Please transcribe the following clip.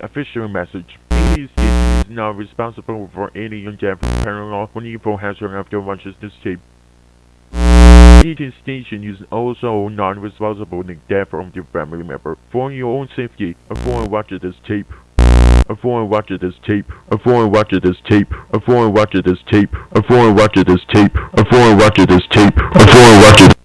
Official message. ADC is not responsible for any in-depth paranormal or evil hazard after watching tape. Eating station is also not responsible for the death of your family member. For your own safety, avoid watching this tape. Avoid watching this tape. Avoid watching this tape. Avoid watching this tape. Avoid watching this tape. Avoid watching this tape. Avoid watching